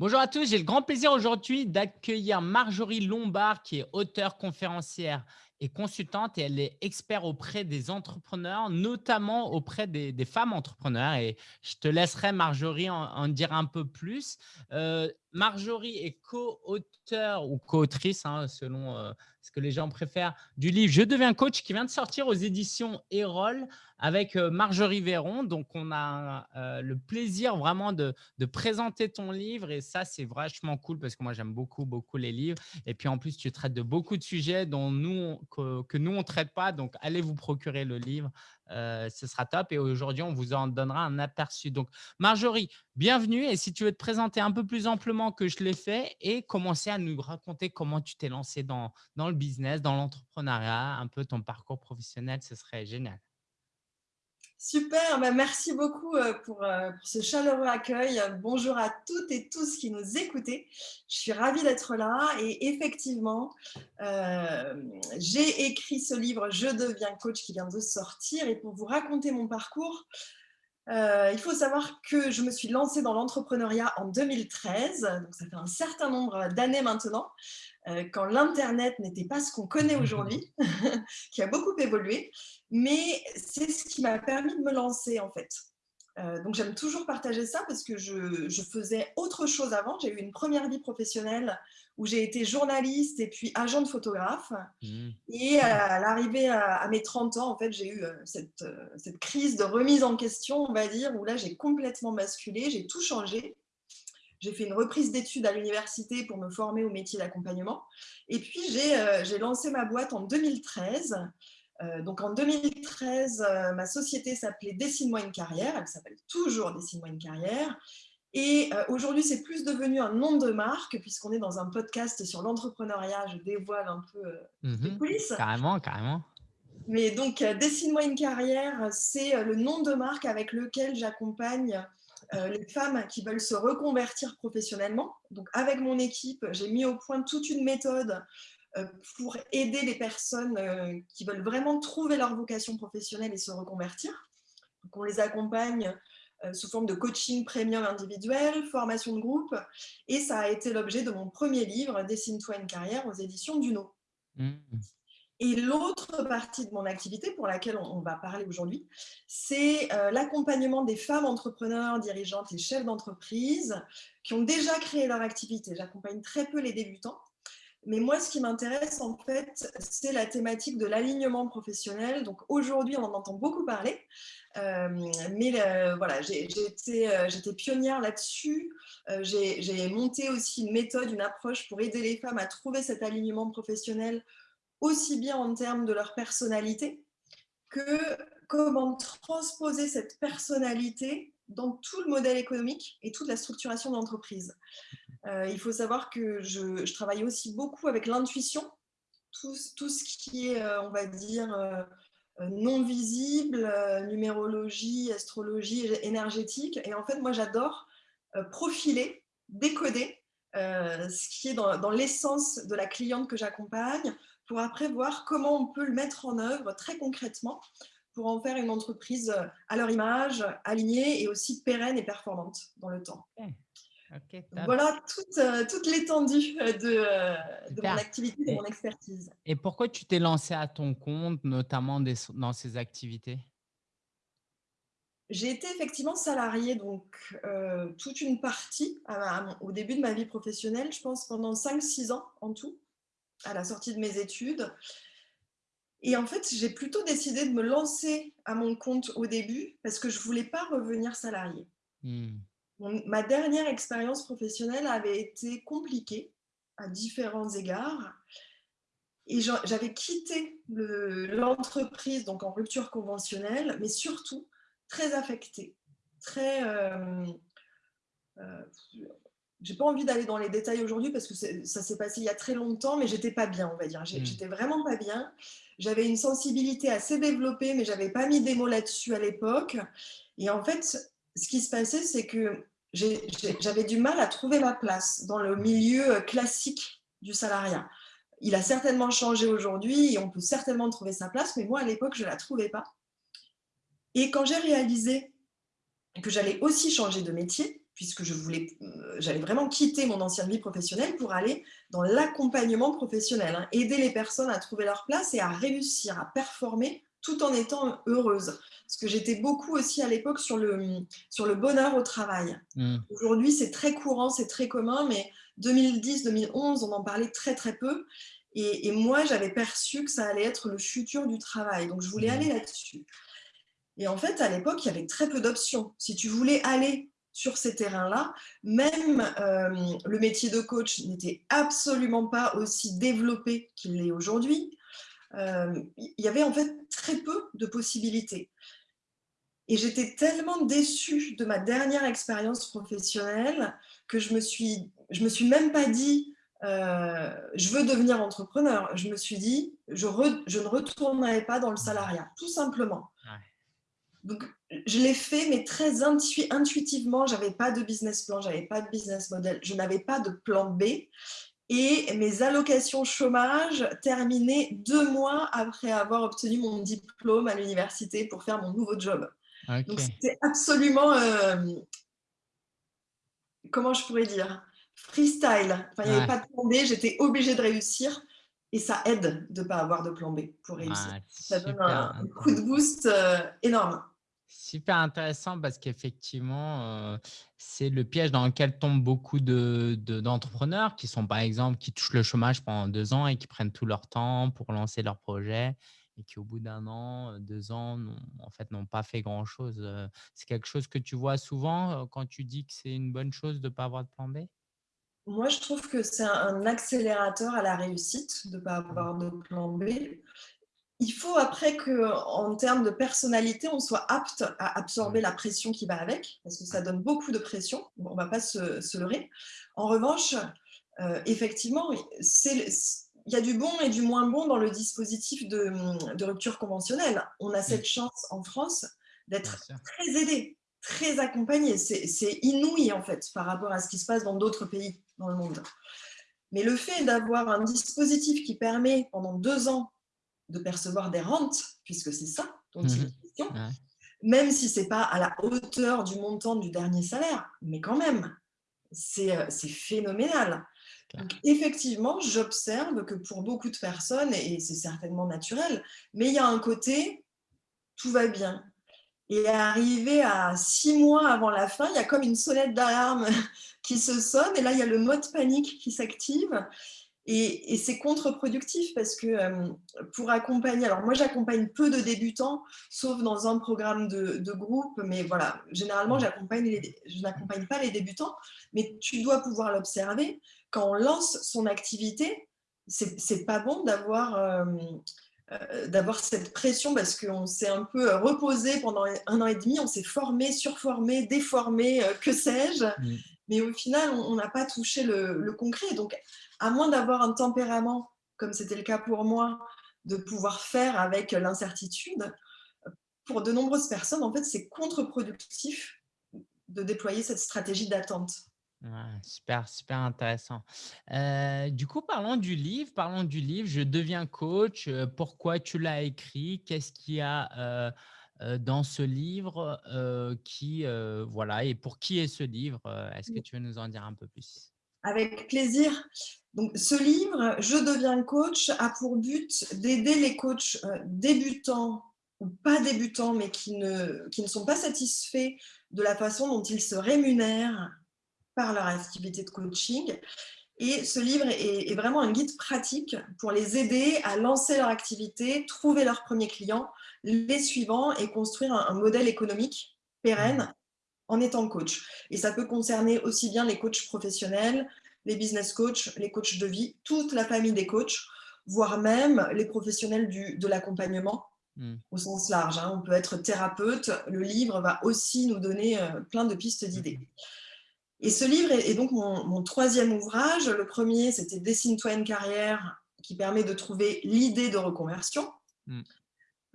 Bonjour à tous, j'ai le grand plaisir aujourd'hui d'accueillir Marjorie Lombard qui est auteure, conférencière consultante et elle est experte auprès des entrepreneurs, notamment auprès des, femmes entrepreneurs. Et je te laisserai, Marjorie, en, dire un peu plus. Euh, Marjorie est co-auteur ou co-autrice, hein, selon euh, ce que les gens préfèrent, du livre « Je deviens coach » qui vient de sortir aux éditions Erol avec euh, Marjorie Véron. Donc, on a le plaisir vraiment de, de, présenter ton livre et ça, c'est vachement cool parce que moi, j'aime beaucoup, beaucoup les livres. Et puis, en plus, tu traites de beaucoup de sujets dont nous, que, nous, on ne traite pas. Donc, allez vous procurer le livre. Euh, ce sera top. Et aujourd'hui, on vous en donnera un aperçu. Donc, Marjorie, bienvenue. Et si tu veux te présenter un peu plus amplement que je l'ai fait et commencer à nous raconter comment tu t'es lancé dans, dans le business, dans l'entrepreneuriat, un peu ton parcours professionnel, ce serait génial. Super, bah, merci beaucoup euh, pour, euh, pour, ce chaleureux accueil. Bonjour à toutes et tous qui nous écoutez. Je suis ravie d'être là et effectivement, euh, j'ai écrit ce livre « Je deviens coach » qui vient de sortir et pour vous raconter mon parcours, il faut savoir que je me suis lancée dans l'entrepreneuriat en 2013, donc ça fait un certain nombre d'années maintenant, quand l'Internet n'était pas ce qu'on connaît aujourd'hui, qui a beaucoup évolué, mais c'est ce qui m'a permis de me lancer en fait. Euh, donc j'aime toujours partager ça parce que je, je faisais autre chose avant. J'ai eu une première vie professionnelle où j'ai été journaliste et puis agent de photographe. Mmh. Et à l'arrivée à, mes 30 ans, en fait, j'ai eu euh, cette, euh, cette, crise de remise en question, on va dire, où là, j'ai complètement basculé, j'ai tout changé. J'ai fait une reprise d'études à l'université pour me former au métier d'accompagnement. Et puis, j'ai lancé ma boîte en 2013 euh, donc en 2013, euh, ma société s'appelait Dessine-moi une carrière, elle s'appelle toujours Dessine-moi une carrière. Et euh, aujourd'hui, c'est plus devenu un nom de marque, puisqu'on est dans un podcast sur l'entrepreneuriat, je dévoile un peu les mmh coulisses. Carrément, carrément. Mais donc, Dessine-moi une carrière, c'est le nom de marque avec lequel j'accompagne les femmes qui veulent se reconvertir professionnellement. Donc, avec mon équipe, j'ai mis au point toute une méthode euh, pour aider les personnes euh, qui veulent vraiment trouver leur vocation professionnelle et se reconvertir. Donc, on les accompagne euh, sous forme de coaching premium individuel, formation de groupe, et ça a été l'objet de mon premier livre, Dessine-toi une carrière, aux éditions Duno. Mmh. Et l'autre partie de mon activité pour laquelle on va parler aujourd'hui, c'est l'accompagnement des femmes entrepreneurs, dirigeantes et chefs d'entreprise qui ont déjà créé leur activité. J'accompagne très peu les débutants mais moi, ce qui m'intéresse, en fait, c'est la thématique de l'alignement professionnel. Donc aujourd'hui, on en entend beaucoup parler. Euh, mais euh, voilà, euh, j'étais pionnière là-dessus. J'ai monté aussi une méthode, une approche pour aider les femmes à trouver cet alignement professionnel, aussi bien en termes de leur personnalité que comment transposer cette personnalité dans tout le modèle économique et toute la structuration d'entreprise. Euh, il faut savoir que je, travaille aussi beaucoup avec l'intuition, tout, ce qui est, euh, on va dire, euh, non visible, numérologie, astrologie, énergétique. Et en fait, moi, j'adore profiler, décoder ce qui est dans l'essence de la cliente que j'accompagne pour après voir comment on peut le mettre en œuvre très concrètement pour en faire une entreprise à leur image, alignée et aussi pérenne et performante dans le temps. Voilà toute, euh, toute l'étendue euh, de, euh, de mon activité, de mon expertise. Et pourquoi tu t'es lancé à ton compte, notamment dans ces activités? J'ai été effectivement salariée, donc toute une partie au début de ma vie professionnelle, je pense pendant 5-6 ans en tout, à la sortie de mes études. Et en fait, j'ai plutôt décidé de me lancer à mon compte au début parce que je ne voulais pas revenir salariée. Mmh ma dernière expérience professionnelle avait été compliquée à différents égards. Et j'avais quitté l'entreprise, donc en rupture conventionnelle, mais surtout très affectée, très... Euh, euh, j'ai pas envie d'aller dans les détails aujourd'hui parce que ça s'est passé il y a très longtemps, mais j'étais pas bien, on va dire. Mmh. J'étais vraiment pas bien. J'avais une sensibilité assez développée, mais j'avais pas mis des mots là-dessus à l'époque. Et en fait, ce qui se passait, c'est que j'avais du mal à trouver ma place dans le milieu classique du salariat. Il a certainement changé aujourd'hui et on peut certainement trouver sa place, mais moi, à l'époque, je ne la trouvais pas. Et quand j'ai réalisé que j'allais aussi changer de métier, puisque je voulais, euh, j'allais vraiment quitter mon ancienne vie professionnelle pour aller dans l'accompagnement professionnel, hein, aider les personnes à trouver leur place et à réussir, à performer tout en étant heureuse. Parce que j'étais beaucoup aussi à l'époque sur le, sur le bonheur au travail. Mmh. Aujourd'hui, c'est très courant, c'est très commun, mais 2010-2011, on en parlait très très peu. Et, moi, j'avais perçu que ça allait être le futur du travail. Donc, je voulais mmh. aller là-dessus. Et en fait, à l'époque, il y avait très peu d'options. Si tu voulais aller sur ces terrains-là. Même euh, le métier de coach n'était absolument pas aussi développé qu'il l'est aujourd'hui. Euh, il y avait en fait très peu de possibilités. Et j'étais tellement déçue de ma dernière expérience professionnelle que je me suis, je me suis même pas dit euh, je veux devenir entrepreneur. Je me suis dit je, je ne retournerai pas dans le salariat, tout simplement. Donc, je l'ai fait, mais très intuitivement. Je n'avais pas de business plan, je n'avais pas de business model, je n'avais pas de plan B. Et mes allocations chômage terminaient deux mois après avoir obtenu mon diplôme à l'université pour faire mon nouveau job. Donc, c'était absolument, euh, comment je pourrais dire, freestyle. il n'y avait pas de plan B, j'étais obligée de réussir. Et ça aide de ne pas avoir de plan B pour réussir. ça donne un, coup de boost euh, énorme. Super intéressant parce qu'effectivement, c'est le piège dans lequel tombent beaucoup d'entrepreneurs de, qui sont, par exemple, qui touchent le chômage pendant deux ans et qui prennent tout leur temps pour lancer leur projet et qui, au bout d'un an, deux ans, en fait, n'ont pas fait grand-chose. C'est quelque chose que tu vois souvent quand tu dis que c'est une bonne chose de ne pas avoir de plan B? Moi, je trouve que c'est un accélérateur à la réussite de ne pas mmh. avoir de plan B il faut après qu'en termes de personnalité, on soit apte à absorber la pression qui va avec, parce que ça donne beaucoup de pression, on ne va pas se, leurrer. En revanche, euh, effectivement, il y a du bon et du moins bon dans le dispositif de, rupture conventionnelle. On a cette chance en France d'être très aidé, très accompagné. C'est inouï en fait par rapport à ce qui se passe dans d'autres pays dans le monde. Mais le fait d'avoir un dispositif qui permet pendant deux ans de percevoir des rentes, puisque c'est ça dont il est mmh question, même si ce n'est pas à la hauteur du montant du dernier salaire, mais quand même, c'est euh, phénoménal. Donc, effectivement, j'observe que pour beaucoup de personnes, et c'est certainement naturel, mais il y a un côté, tout va bien. Et arrivé à six mois avant la fin, il y a comme une sonnette d'alarme qui se sonne, et là, il y a le mode panique qui s'active. Et, c'est contre-productif parce que euh, pour accompagner, alors moi j'accompagne peu de débutants, sauf dans un programme de, groupe, mais voilà, généralement je n'accompagne pas les débutants, mais tu dois pouvoir l'observer. Quand on lance son activité, c'est pas bon d'avoir euh, euh, d'avoir cette pression parce qu'on s'est un peu reposé pendant un an et demi, on s'est formé, surformé, déformé, que sais-je, mmh. mais au final on n'a pas touché le, le concret. Donc à moins d'avoir un tempérament, comme c'était le cas pour moi, de pouvoir faire avec l'incertitude, pour de nombreuses personnes, en fait, c'est contre-productif de déployer cette stratégie d'attente. super, super intéressant. Euh, du coup, parlons du livre. Parlons du livre. Je deviens coach. Euh, pourquoi tu l'as écrit? Qu'est-ce qu'il y a euh, dans ce livre qui, voilà, et pour qui est ce livre Est-ce que tu veux nous en dire un peu plus? Avec plaisir. Donc, ce livre, Je deviens coach, a pour but d'aider les coachs euh, débutants ou pas débutants, mais qui ne, qui ne sont pas satisfaits de la façon dont ils se rémunèrent par leur activité de coaching. Et ce livre est, vraiment un guide pratique pour les aider à lancer leur activité, trouver leurs premiers clients, les suivants et construire un, un modèle économique pérenne en étant coach. Et ça peut concerner aussi bien les coachs professionnels, les business coachs, les coachs de vie, toute la famille des coachs, voire même les professionnels du, de l'accompagnement hmm. au sens large. Hein. On peut être thérapeute, le livre va aussi nous donner euh, plein de pistes d'idées. Et ce livre est, donc mon, troisième ouvrage. Le premier, c'était Dessine-toi une carrière qui permet de trouver l'idée de reconversion. Hmm.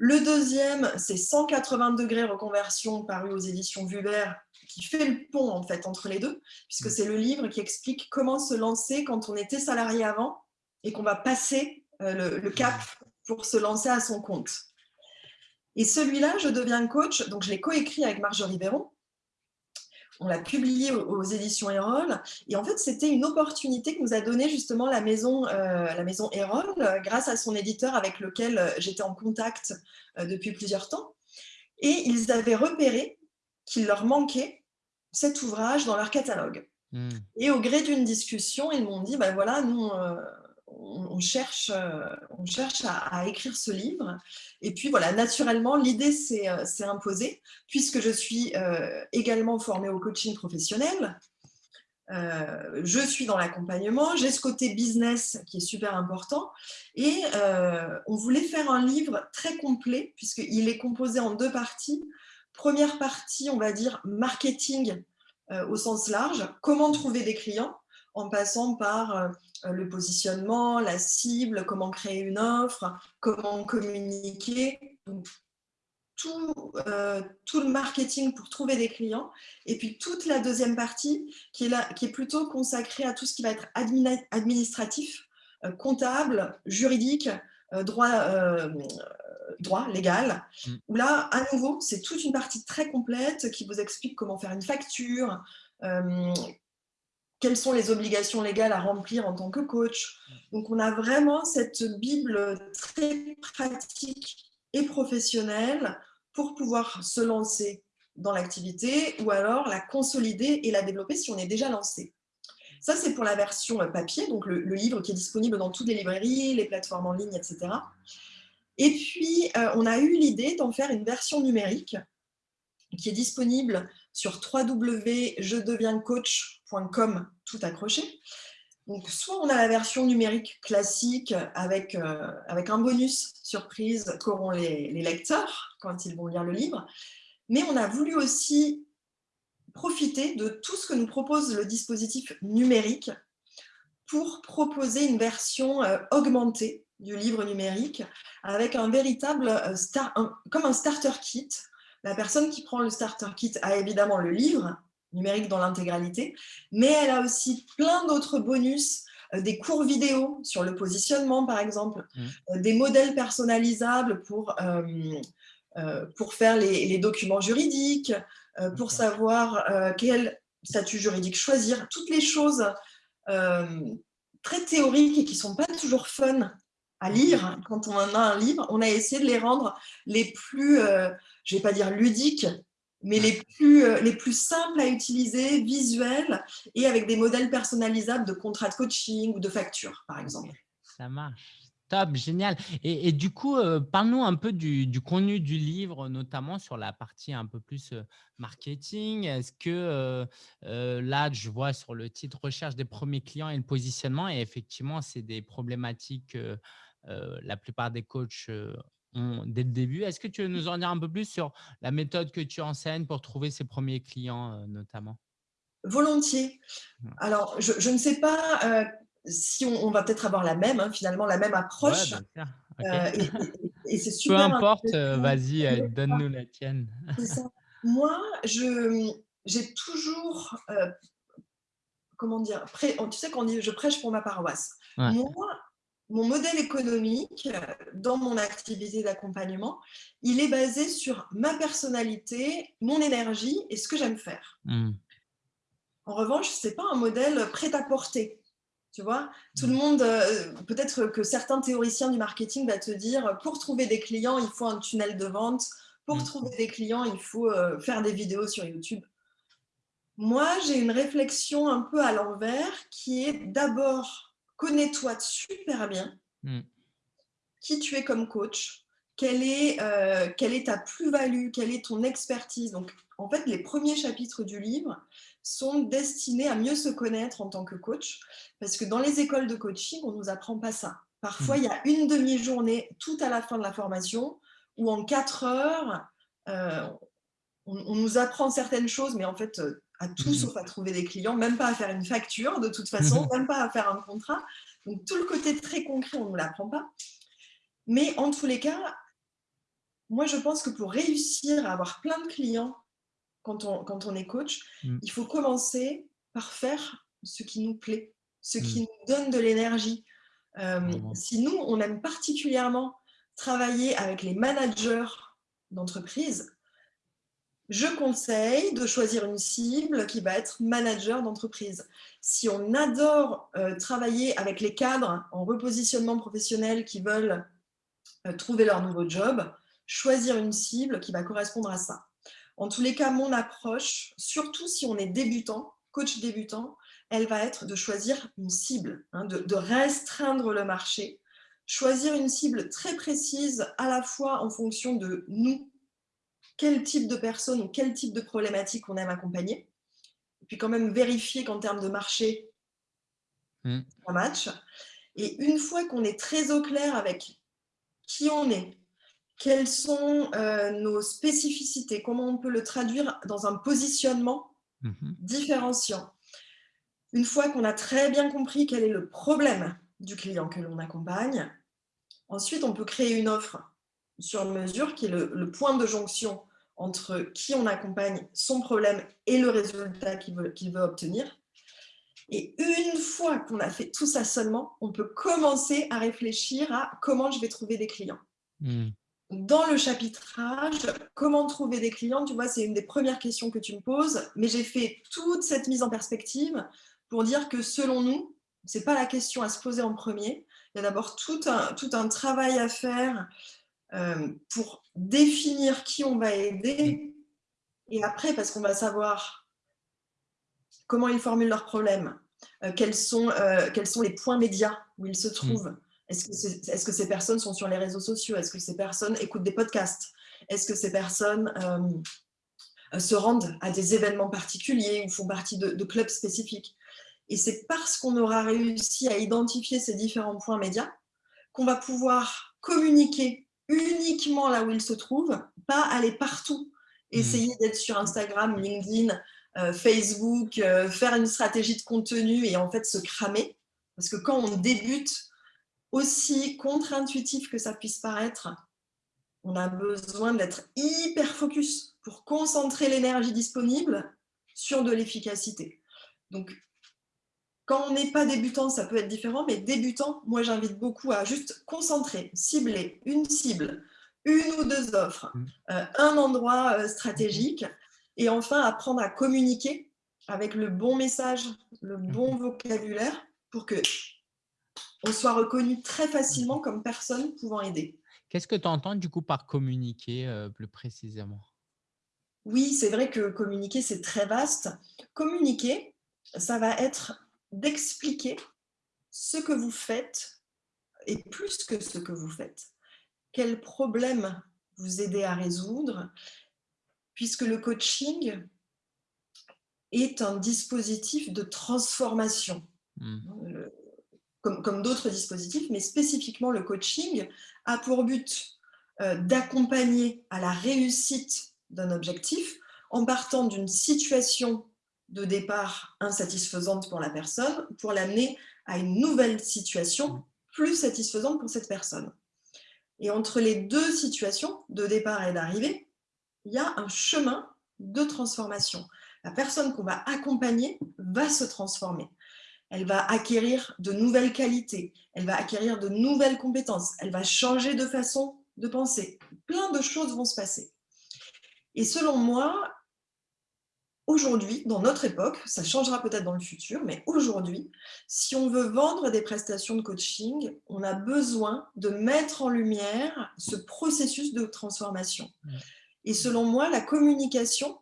Le deuxième, c'est 180 degrés reconversion paru aux éditions Vuber qui fait le pont en fait entre les deux, puisque mm. c'est le livre qui explique comment se lancer quand on était salarié avant et qu'on va passer euh, le, cap pour se lancer à son compte. Et celui-là, je deviens coach, donc je l'ai coécrit avec Marjorie Véron. On l'a publié aux, éditions Erol. Et en fait, c'était une opportunité que nous a donnée justement la maison, euh, la maison Erol, grâce à son éditeur avec lequel j'étais en contact depuis plusieurs temps. Et ils avaient repéré qu'il leur manquait cet ouvrage dans leur catalogue. Hmm. Et au gré d'une discussion, ils m'ont dit, ben voilà, nous, on, cherche, euh, on cherche à, écrire ce livre. Et puis voilà, naturellement, l'idée s'est euh, imposée, puisque je suis euh, également formée au coaching professionnel. je suis dans l'accompagnement, j'ai ce côté business qui est super important. Et on voulait faire un livre très complet, puisqu'il est composé en deux parties. Première partie, on va dire marketing au sens large, comment trouver des clients en passant par euh, le positionnement, la cible, comment créer une offre, comment communiquer, tout, euh, tout, le marketing pour trouver des clients. Et puis toute la deuxième partie qui est, là, qui est plutôt consacrée à tout ce qui va être administratif, euh, comptable, juridique, droit, droit légal, mmh. où là, à nouveau, c'est toute une partie très complète qui vous explique comment faire une facture, quelles sont les obligations légales à remplir en tant que coach. Donc, on a vraiment cette Bible très pratique et professionnelle pour pouvoir se lancer dans l'activité ou alors la consolider et la développer si on est déjà lancé. Ça, c'est pour la version papier, donc le, livre qui est disponible dans toutes les librairies, les plateformes en ligne, etc. Et puis, euh, on a eu l'idée d'en faire une version numérique qui est disponible sur www.jedevienscoach.com, tout accroché. Donc, soit on a la version numérique classique avec, euh, avec un bonus surprise qu'auront les, les, lecteurs quand ils vont lire le livre, mais on a voulu aussi profiter de tout ce que nous propose le dispositif numérique pour proposer une version euh, augmentée du livre numérique avec un véritable, euh, comme un starter kit la personne qui prend le starter kit a évidemment le livre numérique dans l'intégralité, mais elle a aussi plein d'autres bonus, euh, des cours vidéo sur le positionnement par exemple, mmh. euh, des modèles personnalisables pour, euh, pour faire les, documents juridiques, pour savoir quel statut juridique choisir, toutes les choses très théoriques et qui ne sont pas toujours fun à lire quand on a un livre, on a essayé de les rendre les plus je ne vais pas dire ludiques, mais les plus, euh, les plus simples à utiliser, visuels, et avec des modèles personnalisables de contrats de coaching ou de factures, par exemple. Ça marche. Top, génial. Et, du coup, euh, parle-nous un peu du, contenu du livre, notamment sur la partie un peu plus euh, marketing. Est-ce que là, je vois sur le titre « Recherche des premiers clients et le positionnement », et effectivement, c'est des problématiques, la plupart des coachs dès le début. Est-ce que tu veux nous en dire un peu plus sur la méthode que tu enseignes pour trouver ses premiers clients euh, notamment? Volontiers. Alors, je, ne sais pas euh, si on, va peut-être avoir la même, hein, finalement, la même approche. Euh, et, c'est super. Peu importe, vas-y, donne-nous la tienne. Moi, j'ai toujours, comment dire, tu sais qu'on dit je prêche pour ma paroisse. Moi, mon modèle économique dans mon activité d'accompagnement, il est basé sur ma personnalité, mon énergie et ce que j'aime faire. Hmm. En revanche, ce n'est pas un modèle prêt à porter. Tu vois, tout le hmm. monde, euh, peut-être que certains théoriciens du marketing vont te dire, pour trouver des clients, il faut un tunnel de vente. Pour hmm. trouver des clients, il faut euh, faire des vidéos sur YouTube. Moi, j'ai une réflexion un peu à l'envers qui est d'abord connais-toi super bien, hmm. qui tu es comme coach, quelle est, euh, quelle est ta plus-value, quelle est ton expertise. Donc, en fait, les premiers chapitres du livre sont destinés à mieux se connaître en tant que coach, parce que dans les écoles de coaching, on ne nous apprend pas ça. Parfois, hmm. il y a une demi-journée tout à la fin de la formation, où en quatre heures, euh, on, nous apprend certaines choses, mais en fait, euh, à tout mmh sauf à trouver des clients, même pas à faire une facture de toute façon, même pas à faire un contrat. Donc tout le côté très concret, on ne l'apprend pas. Mais en tous les cas, moi je pense que pour réussir à avoir plein de clients quand on, quand on est coach, mmh. il faut commencer par faire ce qui nous plaît, ce qui mmh. nous donne de l'énergie. Euh, si nous, on aime particulièrement travailler avec les managers d'entreprise, je conseille de choisir une cible qui va être manager d'entreprise. Si on adore euh, travailler avec les cadres en repositionnement professionnel qui veulent euh, trouver leur nouveau job, choisir une cible qui va correspondre à ça. En tous les cas, mon approche, surtout si on est débutant, coach débutant, elle va être de choisir une cible, hein, de, restreindre le marché, choisir une cible très précise à la fois en fonction de nous, quel type de personne ou quel type de problématique on aime accompagner, et puis quand même vérifier qu'en termes de marché, mmh. ça match. Et une fois qu'on est très au clair avec qui on est, quelles sont euh, nos spécificités, comment on peut le traduire dans un positionnement mmh différenciant, une fois qu'on a très bien compris quel est le problème du client que l'on accompagne, ensuite on peut créer une offre sur mesure qui est le, point de jonction entre qui on accompagne, son problème et le résultat qu'il veut, veut, obtenir. Et une fois qu'on a fait tout ça seulement, on peut commencer à réfléchir à comment je vais trouver des clients. Hmm. Dans le chapitrage, comment trouver des clients, tu vois, c'est une des premières questions que tu me poses, mais j'ai fait toute cette mise en perspective pour dire que selon nous, ce n'est pas la question à se poser en premier. Il y a d'abord tout un, tout un travail à faire pour définir qui on va aider. Et après, parce qu'on va savoir comment ils formulent leurs problèmes, euh, quels, sont, euh, quels sont les points médias où ils se mmh. trouvent. Est-ce que, est, que, ces personnes sont sur les réseaux sociaux? Est-ce que ces personnes écoutent des podcasts? Est-ce que ces personnes se rendent à des événements particuliers ou font partie de clubs spécifiques? Et c'est parce qu'on aura réussi à identifier ces différents points médias qu'on va pouvoir communiquer uniquement là où ils se trouvent, pas aller partout, mmh. essayer d'être sur Instagram, LinkedIn, euh, Facebook, euh, faire une stratégie de contenu et en fait se cramer. Parce que quand on débute, aussi contre-intuitif que ça puisse paraître, on a besoin d'être hyper focus pour concentrer l'énergie disponible sur de l'efficacité. Donc, quand on n'est pas débutant, ça peut être différent, mais débutant, moi j'invite beaucoup à juste concentrer, cibler une cible, une ou deux offres, mmh. euh, un endroit euh, stratégique, et enfin apprendre à communiquer avec le bon message, le mmh. bon vocabulaire, pour que on soit reconnu très facilement mmh. comme personne pouvant aider. Qu'est-ce que tu entends du coup par communiquer euh, plus précisément? Oui, c'est vrai que communiquer, c'est très vaste. Communiquer, ça va être d'expliquer ce que vous faites et plus que ce que vous faites. Quels problèmes vous aidez à résoudre, puisque le coaching est un dispositif de transformation, mmh. comme, comme d'autres dispositifs, mais spécifiquement le coaching a pour but euh, d'accompagner à la réussite d'un objectif en partant d'une situation de départ insatisfaisante pour la personne pour l'amener à une nouvelle situation plus satisfaisante pour cette personne. Et entre les deux situations, de départ et d'arrivée, il y a un chemin de transformation. La personne qu'on va accompagner va se transformer. Elle va acquérir de nouvelles qualités, elle va acquérir de nouvelles compétences, elle va changer de façon de penser. Plein de choses vont se passer. Et selon moi, aujourd'hui, dans notre époque, ça changera peut-être dans le futur, mais aujourd'hui, si on veut vendre des prestations de coaching, on a besoin de mettre en lumière ce processus de transformation. Et selon moi, la communication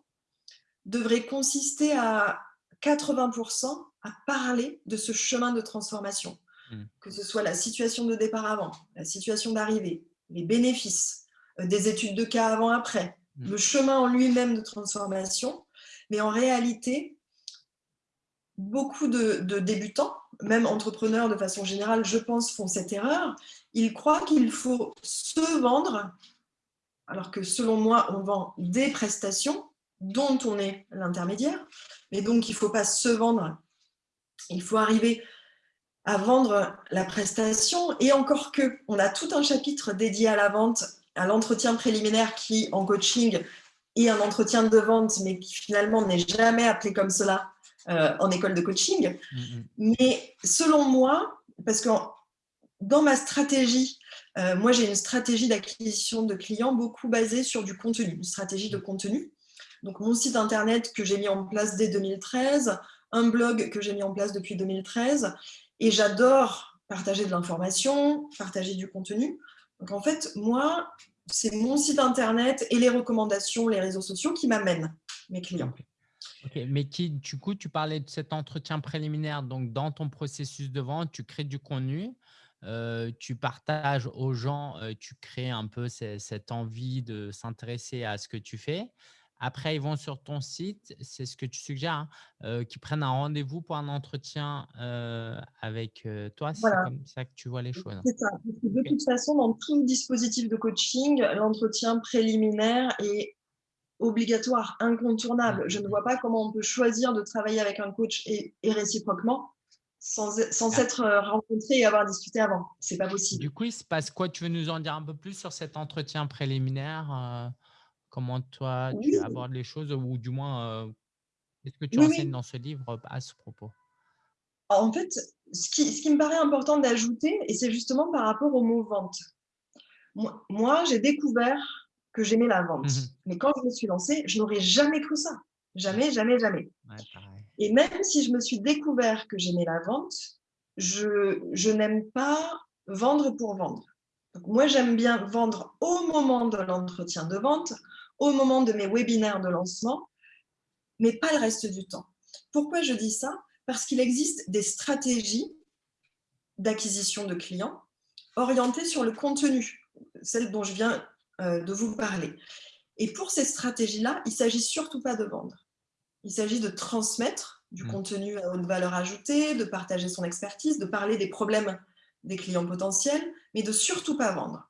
devrait consister à 80% à parler de ce chemin de transformation, mm. que ce soit la situation de départ avant, la situation d'arrivée, les bénéfices, euh, des études de cas avant-après, mm. le chemin en lui-même de transformation, mais en réalité, beaucoup de, débutants, même entrepreneurs de façon générale, je pense, font cette erreur. Ils croient qu'il faut se vendre, alors que selon moi, on vend des prestations dont on est l'intermédiaire. Mais donc, il ne faut pas se vendre. Il faut arriver à vendre la prestation. Et encore que, on a tout un chapitre dédié à la vente, à l'entretien préliminaire qui, en coaching, et un entretien de vente, mais qui finalement n'est jamais appelé comme cela euh, en école de coaching. Mais selon moi, parce que dans ma stratégie, euh, moi j'ai une stratégie d'acquisition de clients beaucoup basée sur du contenu, une stratégie de contenu. Donc, mon site internet que j'ai mis en place dès 2013, un blog que j'ai mis en place depuis 2013, et j'adore partager de l'information, partager du contenu. Donc, en fait, moi, c'est mon site internet et les recommandations, les réseaux sociaux qui m'amènent mes clients. Ok, mais qui, du coup, tu parlais de cet entretien préliminaire. Donc, dans ton processus de vente, tu crées du contenu, euh, tu partages aux gens, euh, tu crées un peu cette envie de s'intéresser à ce que tu fais. Après, ils vont sur ton site, c'est ce que tu suggères, hein, euh, qu'ils prennent un rendez-vous pour un entretien avec toi. C'est comme ça que tu vois les choses. C'est ça. De toute façon, dans tout dispositif de coaching, l'entretien préliminaire est obligatoire, incontournable. Je ne vois pas comment on peut choisir de travailler avec un coach et, réciproquement sans, sans ah. s'être rencontré et avoir discuté avant. C'est pas possible. Du coup, il se passe quoi? Tu veux nous en dire un peu plus sur cet entretien préliminaire Comment toi, tu abordes les choses ou du moins, qu'est-ce que tu enseignes dans ce livre à ce propos? En fait, ce qui, ce qui me paraît important d'ajouter, et c'est justement par rapport au mot vente. Moi, j'ai découvert que j'aimais la vente. Mmh Mais quand je me suis lancée, je n'aurais jamais cru ça. Jamais, jamais, jamais. et même si je me suis découvert que j'aimais la vente, je, je n'aime pas vendre pour vendre. moi, j'aime bien vendre au moment de l'entretien de vente, au moment de mes webinaires de lancement, mais pas le reste du temps. Pourquoi je dis ça? Parce qu'il existe des stratégies d'acquisition de clients orientées sur le contenu, celle dont je viens euh, de vous parler. Et pour ces stratégies-là, il ne s'agit surtout pas de vendre. Il s'agit de transmettre du mmh. contenu à haute valeur ajoutée, de partager son expertise, de parler des problèmes des clients potentiels, mais de surtout pas vendre.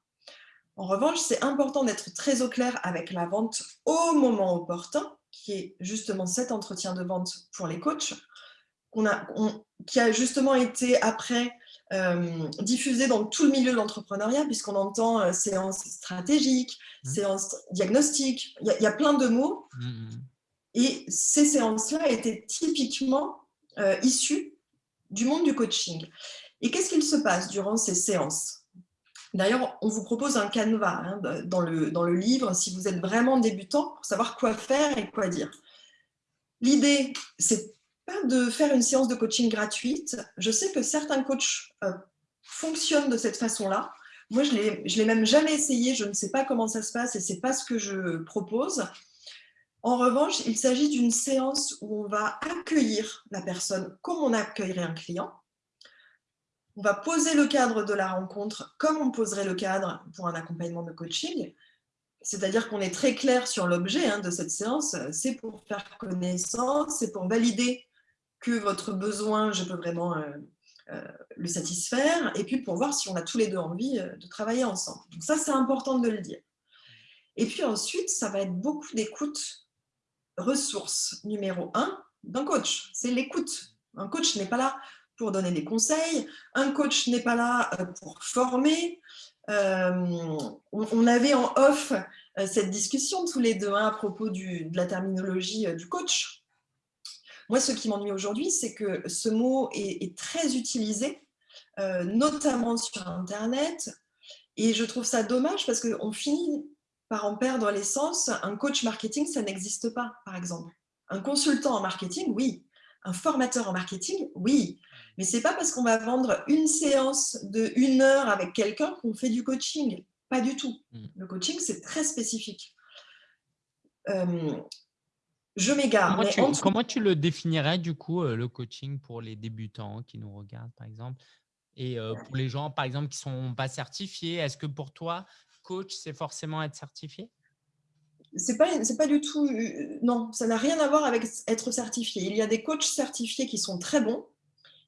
En revanche, c'est important d'être très au clair avec la vente au moment opportun, qui est justement cet entretien de vente pour les coachs, a, qui a justement été après euh, diffusé dans tout le milieu de l'entrepreneuriat, puisqu'on entend euh, séance stratégique, mmh. séance diagnostique, il y, a plein de mots. Mmh. Et ces séances-là étaient typiquement euh, issues du monde du coaching. Et qu'est-ce qu'il se passe durant ces séances? D'ailleurs, on vous propose un canevas hein, dans, le, dans le livre, si vous êtes vraiment débutant, pour savoir quoi faire et quoi dire. L'idée, c'est de faire une séance de coaching gratuite. Je sais que certains coachs euh, fonctionnent de cette façon-là. Moi, je ne l'ai même jamais essayé, je ne sais pas comment ça se passe et ce n'est pas ce que je propose. En revanche, il s'agit d'une séance où on va accueillir la personne comme on accueillerait un client, on va poser le cadre de la rencontre comme on poserait le cadre pour un accompagnement de coaching. C'est-à-dire qu'on est très clair sur l'objet hein, de cette séance. C'est pour faire connaissance, c'est pour valider que votre besoin, je peux vraiment euh, euh, le satisfaire, et puis pour voir si on a tous les deux envie euh, de travailler ensemble. Donc ça, c'est important de le dire. Et puis ensuite, ça va être beaucoup d'écoute. Ressource numéro un d'un coach, c'est l'écoute. Un coach n'est pas là pour donner des conseils. Un coach n'est pas là pour former. On avait en off cette discussion tous les deux hein, à propos de la terminologie du coach. Moi, ce qui m'ennuie aujourd'hui, c'est que ce mot est, très utilisé, notamment sur Internet, et je trouve ça dommage parce qu'on finit par en perdre l'essence. Un coach marketing, ça n'existe pas, par exemple. Un consultant en marketing, oui. Un formateur en marketing, oui. Mais ce n'est pas parce qu'on va vendre une séance de une heure avec quelqu'un qu'on fait du coaching. Pas du tout. Mm. Le coaching, c'est très spécifique. Euh, je m'égare. Comment, tu le définirais, du coup, euh, le coaching pour les débutants qui nous regardent, par exemple? Et euh, pour les gens, par exemple, qui ne sont pas certifiés, est-ce que pour toi, coach, c'est forcément être certifié? C'est pas, pas du tout, non, ça n'a rien à voir avec être certifié. Il y a des coachs certifiés qui sont très bons,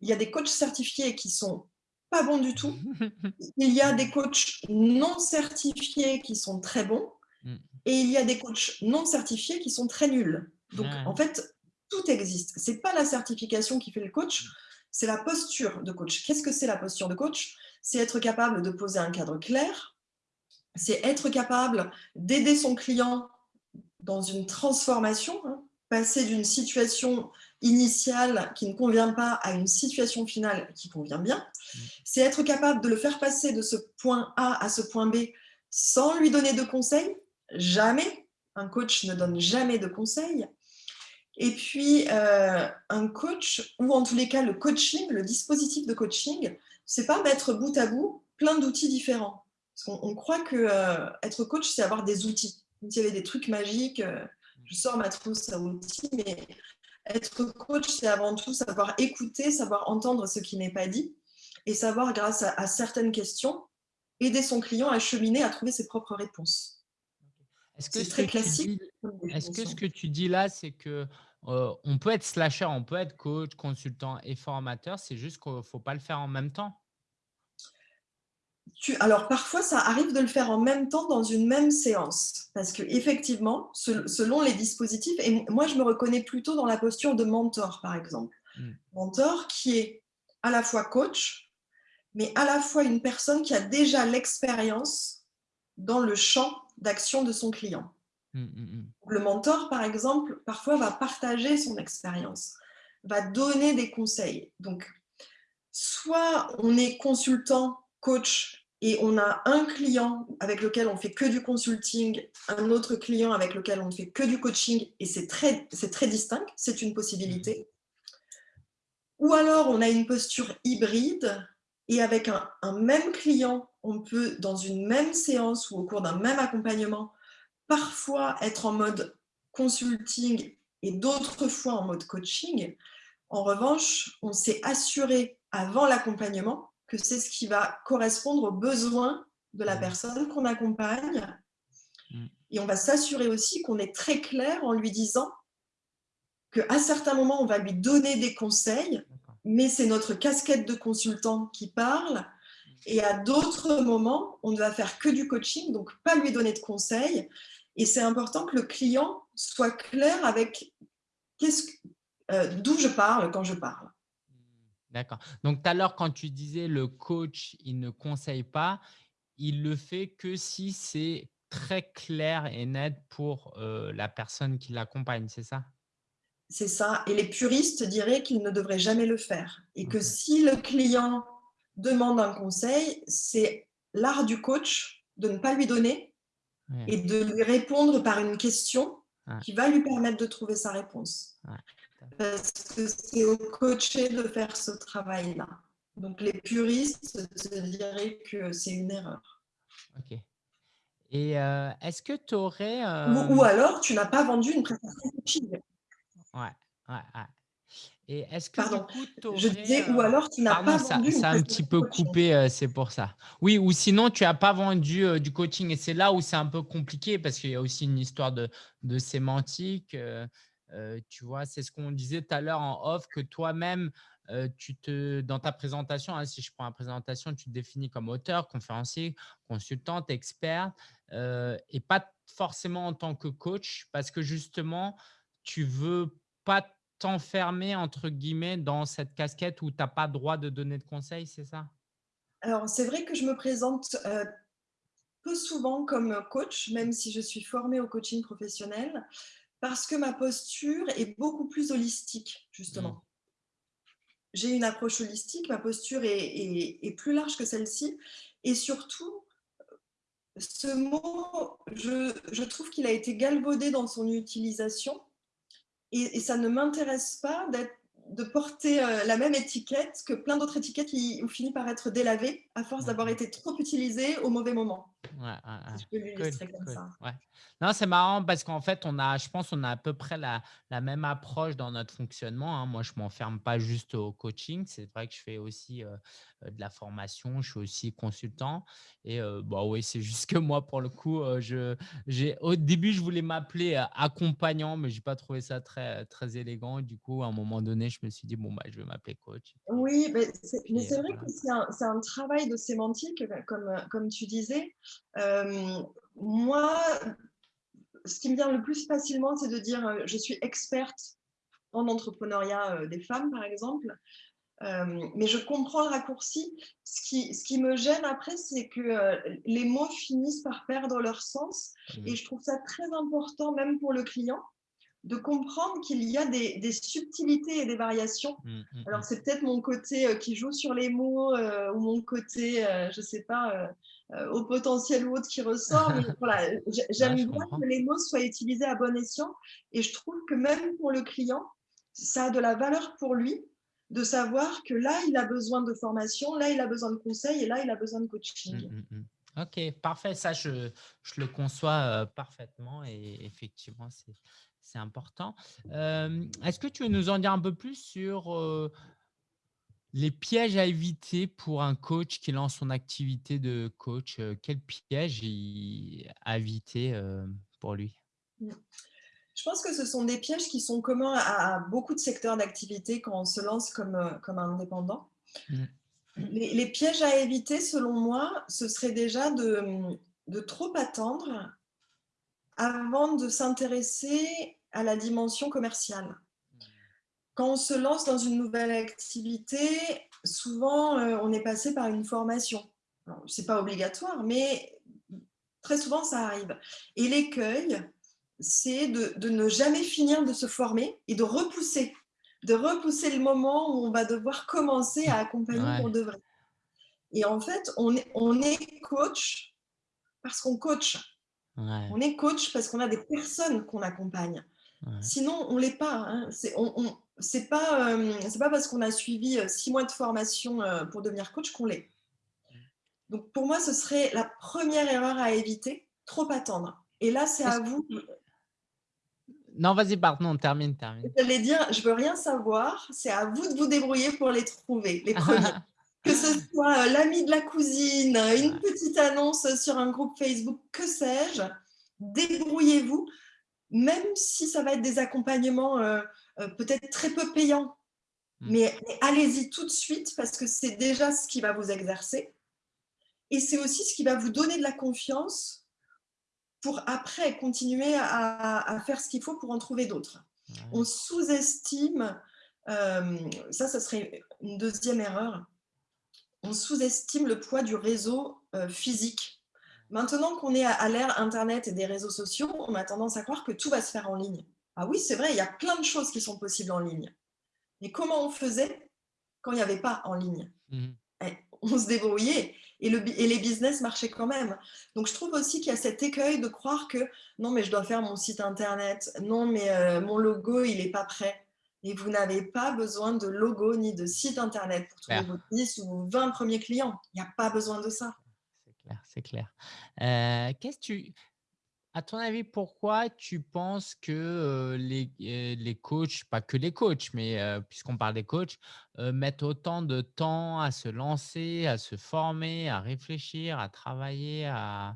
il y a des coachs certifiés qui sont pas bons du tout. Il y a des coachs non certifiés qui sont très bons. Mm. Et il y a des coachs non certifiés qui sont très nuls. Donc, en fait, tout existe. Ce n'est pas la certification qui fait le coach, c'est la posture de coach. Qu'est-ce que c'est la posture de coach? C'est être capable de poser un cadre clair, c'est être capable d'aider son client dans une transformation, hein, passer d'une situation initiale qui ne convient pas à une situation finale qui convient bien, mm. c'est être capable de le faire passer de ce point A à ce point B sans lui donner de conseils, jamais. Un coach ne donne jamais de conseils. Et puis, euh, un coach, ou en tous les cas le coaching, le dispositif de coaching, c'est pas mettre bout à bout plein d'outils différents. Parce on croit que euh, être coach, c'est avoir des outils. S'il y avait des trucs magiques, euh, je sors ma trousse à outils, mais être coach, c'est avant tout savoir écouter, savoir entendre ce qui n'est pas dit et savoir, grâce à, certaines questions, aider son client à cheminer, à trouver ses propres réponses. C'est très classique. Est-ce que ce que tu dis là, c'est que euh, on peut être slasher, on peut être coach, consultant et formateur, c'est juste qu'il ne faut pas le faire en même temps alors parfois, ça arrive de le faire en même temps dans une même séance. Parce qu'effectivement, selon les dispositifs, et moi je me reconnais plutôt dans la posture de mentor, par exemple. Hmm. Mentor qui est à la fois coach, mais à la fois une personne qui a déjà l'expérience dans le champ d'action de son client. Hmm, hmm, le mentor, par exemple, parfois va partager son expérience, va donner des conseils. Donc, soit on est consultant, coach et on a un client avec lequel on fait que du consulting, un autre client avec lequel on ne fait que du coaching, et c'est très, très distinct, c'est une possibilité. Ou alors, on a une posture hybride, et avec un, même client, on peut, dans une même séance ou au cours d'un même accompagnement, parfois être en mode consulting et d'autres fois en mode coaching. En revanche, on s'est assuré avant l'accompagnement que c'est ce qui va correspondre aux besoins de la mmh. personne qu'on accompagne. Mmh. Et on va s'assurer aussi qu'on est très clair en lui disant qu'à certains moments, on va lui donner des conseils, mais c'est notre casquette de consultant qui parle. Et à d'autres moments, on ne va faire que du coaching, donc pas lui donner de conseils. Et c'est important que le client soit clair avec euh, d'où je parle quand je parle. D'accord. Donc, tout à l'heure, quand tu disais le coach, il ne conseille pas, il le fait que si c'est très clair et net pour la personne qui l'accompagne, c'est ça? C'est ça. Et les puristes diraient qu'il ne devrait jamais le faire. Et que si le client demande un conseil, c'est l'art du coach de ne pas lui donner et de lui répondre par une question qui va lui permettre de trouver sa réponse parce que c'est au coaché de faire ce travail-là. Donc, les puristes se diraient que c'est une erreur. Ok. Et euh, est-ce que tu aurais… Ou, alors, tu n'as pas vendu une prestation coaching. Ouais, ouais, ouais. Et est-ce que Pardon, je disais, ou alors tu n'as pas vendu ça, ça a un petit peu coupé, c'est pour ça. Oui, ou sinon tu n'as pas vendu du coaching et c'est là où c'est un peu compliqué parce qu'il y a aussi une histoire de, de sémantique tu vois, c'est ce qu'on disait tout à l'heure en off, que toi-même, tu te, dans ta présentation, hein, si je prends la présentation, tu te définis comme auteur, conférencier, consultante, expert, et pas forcément en tant que coach, parce que justement, tu veux pas t'enfermer, entre guillemets, dans cette casquette où tu n'as pas droit de donner de conseils, c'est ça? Alors, c'est vrai que je me présente peu souvent comme coach, même si je suis formée au coaching professionnel parce que ma posture est beaucoup plus holistique, justement. Mmh. J'ai une approche holistique, ma posture est, plus large que celle-ci. Et surtout, ce mot, je, trouve qu'il a été galvaudé dans son utilisation et, ça ne m'intéresse pas d'être de porter euh, la même étiquette que plein d'autres étiquettes qui ont fini par être délavées à force d'avoir été trop utilisées au mauvais moment. Non, c'est marrant parce qu'en fait, on a, je pense, on a à peu près la, la même approche dans notre fonctionnement. Hein. Moi, je ne m'enferme pas juste au coaching. C'est vrai que je fais aussi euh, euh, de la formation, je suis aussi consultant. Et bah oui, c'est juste que moi, pour le coup, je, au début, je voulais m'appeler accompagnant, mais je n'ai pas trouvé ça très, très élégant. Du coup, à un moment donné, je me suis dit, bon, bah, je vais m'appeler coach. Oui, mais c'est vrai que c'est un, un, travail de sémantique, comme, comme tu disais. moi, ce qui me vient le plus facilement, c'est de dire je suis experte en entrepreneuriat des femmes, par exemple. Euh, mais je comprends le raccourci. Ce qui, ce qui me gêne après, c'est que euh, les mots finissent par perdre leur sens. Mmh. Et je trouve ça très important, même pour le client, de comprendre qu'il y a des, subtilités et des variations. Mmh, mmh, Alors, mmh. c'est peut-être mon côté euh, qui joue sur les mots euh, ou mon côté, euh, je ne sais pas, au potentiel ou autre qui ressort. voilà, J'aime bien que les mots soient utilisés à bon escient et je trouve que même pour le client, ça a de la valeur pour lui de savoir que là, il a besoin de formation, là, il a besoin de conseils et là, il a besoin de coaching. Ok, parfait. Ça, je, je le conçois parfaitement et effectivement, c'est c'est important. Est-ce que tu veux nous en dire un peu plus sur les pièges à éviter pour un coach qui lance son activité de coach? Quels pièges à éviter pour lui? Mmh. Je pense que ce sont des pièges qui sont communs à, beaucoup de secteurs d'activité quand on se lance comme, comme indépendant. Mmh. Les, les, pièges à éviter, selon moi, ce serait déjà de, de trop attendre avant de s'intéresser à la dimension commerciale. Quand on se lance dans une nouvelle activité, souvent euh, on est passé par une formation. Ce n'est pas obligatoire, mais très souvent ça arrive. Et l'écueil, c'est de, ne jamais finir de se former et de repousser, de repousser le moment où on va devoir commencer à accompagner pour de vrai. Et en fait, on est, on est coach parce qu'on coach. On est coach parce qu'on a des personnes qu'on accompagne. Sinon, on ne l'est pas. Hein. C'est on, pas, euh, pas parce qu'on a suivi euh, six mois de formation euh, pour devenir coach qu'on l'est. Donc, pour moi, ce serait la première erreur à éviter, trop attendre. Et là, c'est à vous. Non, vas-y, pardon, termine, termine. J'allais dire, je veux rien savoir, c'est à vous de vous débrouiller pour les trouver, les premiers. que ce soit l'ami de la cousine, une petite annonce sur un groupe Facebook, que sais-je, débrouillez-vous même si ça va être des accompagnements euh, euh, peut-être très peu payants. Hmm. Mais, allez-y tout de suite parce que c'est déjà ce qui va vous exercer. Et c'est aussi ce qui va vous donner de la confiance pour après continuer à, faire ce qu'il faut pour en trouver d'autres. On sous-estime, euh, ça, ça serait une deuxième erreur, on sous-estime le poids du réseau physique Maintenant qu'on est à l'ère Internet et des réseaux sociaux, on a tendance à croire que tout va se faire en ligne. Ah oui, c'est vrai, il y a plein de choses qui sont possibles en ligne. Mais comment on faisait quand il n'y avait pas en ligne? Mmh. eh, On se débrouillait et, les business marchaient quand même. Donc, je trouve aussi qu'il y a cet écueil de croire que non, mais je dois faire mon site Internet, non, mais euh, mon logo, il n'est pas prêt. Et vous n'avez pas besoin de logo ni de site Internet pour trouver vos 10 ou 20 premiers clients. Il n'y a pas besoin de ça c'est clair. Euh, qu'est-ce tu, à ton avis, pourquoi tu penses que les, les, coachs, pas que les coachs, mais puisqu'on parle des coachs, mettent autant de temps à se lancer, à se former, à réfléchir, à travailler, à,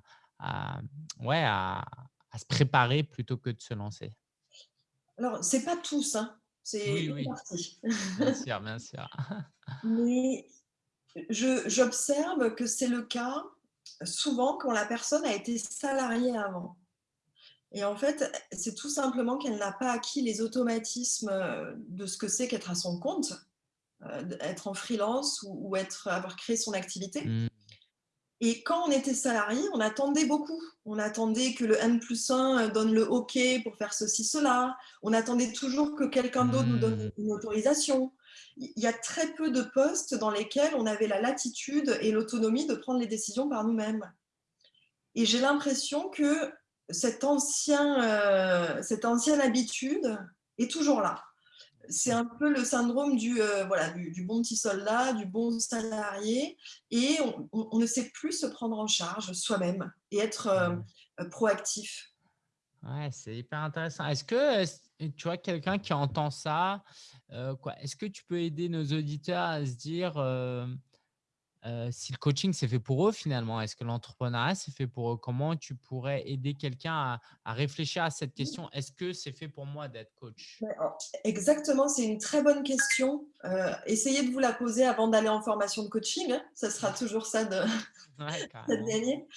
ouais, à, se préparer plutôt que de se lancer? Alors, c'est pas tous, hein. c'est oui, oui. bien sûr, bien sûr. mais j'observe que c'est le cas souvent quand la personne a été salariée avant. Et en fait, c'est tout simplement qu'elle n'a pas acquis les automatismes euh, de ce que c'est qu'être à son compte, euh, être en freelance ou, être, avoir créé son activité. Mmh. Et quand on était salarié, on attendait beaucoup. On attendait que le N plus 1 donne le OK pour faire ceci, cela. On attendait toujours que quelqu'un d'autre nous donne mmh. une autorisation il y a très peu de postes dans lesquels on avait la latitude et l'autonomie de prendre les décisions par nous-mêmes. Et j'ai l'impression que cette, ancien, euh, cette ancienne habitude est toujours là. C'est un peu le syndrome du, euh, voilà, du, bon petit soldat, du bon salarié, et on, ne sait plus se prendre en charge soi-même et être euh, proactif. Ouais, c'est hyper intéressant. Est-ce que tu vois quelqu'un qui entend ça, est-ce que tu peux aider nos auditeurs à se dire si le coaching c'est fait pour eux finalement? Est-ce que l'entrepreneuriat c'est fait pour eux? Comment tu pourrais aider quelqu'un à, réfléchir à cette question? Est-ce que c'est fait pour moi d'être coach? Exactement, c'est une très bonne question. essayez de vous la poser avant d'aller en formation de coaching. Hein, ça sera toujours ça de, ouais, de gagner.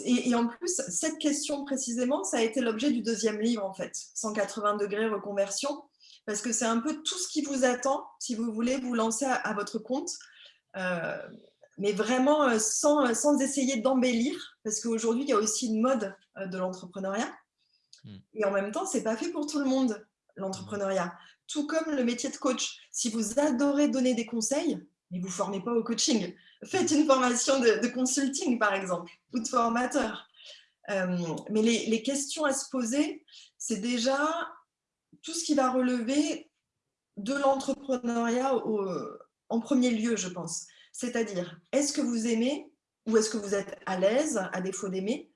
Et, en plus, cette question précisément, ça a été l'objet du deuxième livre, en fait, 180 degrés reconversion, parce que c'est un peu tout ce qui vous attend si vous voulez vous lancer à, votre compte, euh, mais vraiment euh, sans, sans essayer d'embellir, parce qu'aujourd'hui, il y a aussi une mode euh, de l'entrepreneuriat. Mmh. Et en même temps, ce n'est pas fait pour tout le monde, l'entrepreneuriat. Tout comme le métier de coach. Si vous adorez donner des conseils, mais vous ne formez pas au coaching. Faites une formation de, consulting, par exemple, ou de formateur. Euh, mais les, questions à se poser, c'est déjà tout ce qui va relever de l'entrepreneuriat en premier lieu, je pense. C'est-à-dire, est-ce que vous aimez ou est-ce que vous êtes à l'aise, à défaut d'aimer,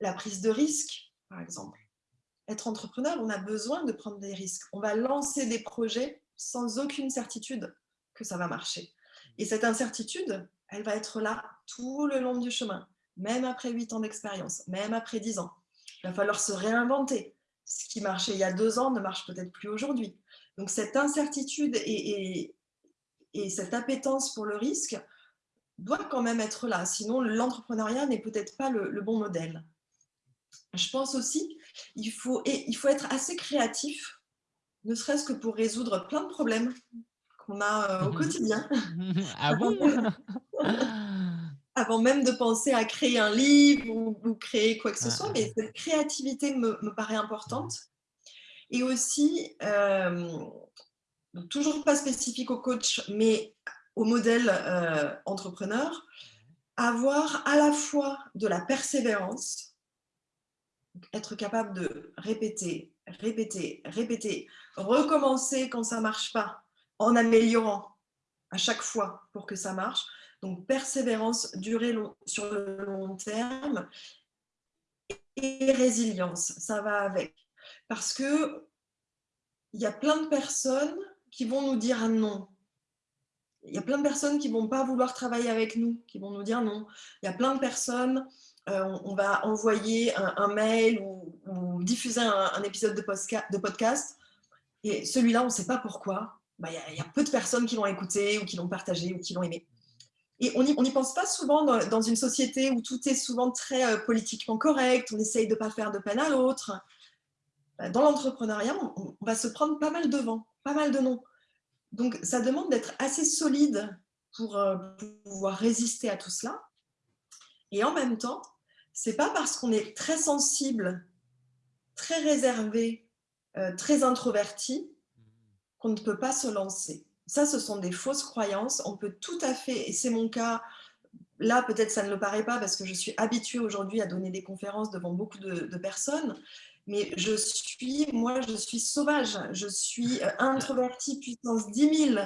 la prise de risque, par exemple? Être entrepreneur, on a besoin de prendre des risques. On va lancer des projets sans aucune certitude que ça va marcher. Et cette incertitude, elle va être là tout le long du chemin, même après huit ans d'expérience, même après dix ans. Il va falloir se réinventer. Ce qui marchait il y a deux ans ne marche peut-être plus aujourd'hui. Donc cette incertitude et, et, cette appétence pour le risque doit quand même être là. Sinon, l'entrepreneuriat n'est peut-être pas le, bon modèle. Je pense aussi qu'il faut, il faut être assez créatif, ne serait-ce que pour résoudre plein de problèmes qu'on a euh, au quotidien. Ah bon? Avant même de penser à créer un livre ou, créer quoi que ce ah, soit, mais cette créativité me, paraît importante. Et aussi, euh, toujours pas spécifique au coach, mais au modèle euh, entrepreneur, avoir à la fois de la persévérance, être capable de répéter, répéter, répéter, recommencer quand ça marche pas, en améliorant à chaque fois pour que ça marche. Donc, persévérance, durée sur le long terme et résilience, ça va avec. Parce que il y a plein de personnes qui vont nous dire non. Il y a plein de personnes qui ne vont pas vouloir travailler avec nous, qui vont nous dire non. Il y a plein de personnes, euh, on va envoyer un, mail ou, diffuser un, épisode de, podcast, et celui-là, on ne sait pas pourquoi. Bah, il, y a, peu de personnes qui l'ont écouté ou qui l'ont partagé ou qui l'ont aimé. Et on n'y pense pas souvent dans, une société où tout est souvent très euh, politiquement correct, on essaye de ne pas faire de peine à l'autre. Bah, dans l'entrepreneuriat, on, va se prendre pas mal de vent, pas mal de noms. Donc, ça demande d'être assez solide pour, euh, pouvoir résister à tout cela. Et en même temps, c'est pas parce qu'on est très sensible, très réservé, euh, très introverti qu'on ne peut pas se lancer. Ça, ce sont des fausses croyances. On peut tout à fait, et c'est mon cas, là peut-être ça ne le paraît pas parce que je suis habituée aujourd'hui à donner des conférences devant beaucoup de, personnes, mais je suis, moi, je suis sauvage, je suis euh, introvertie puissance 10 000.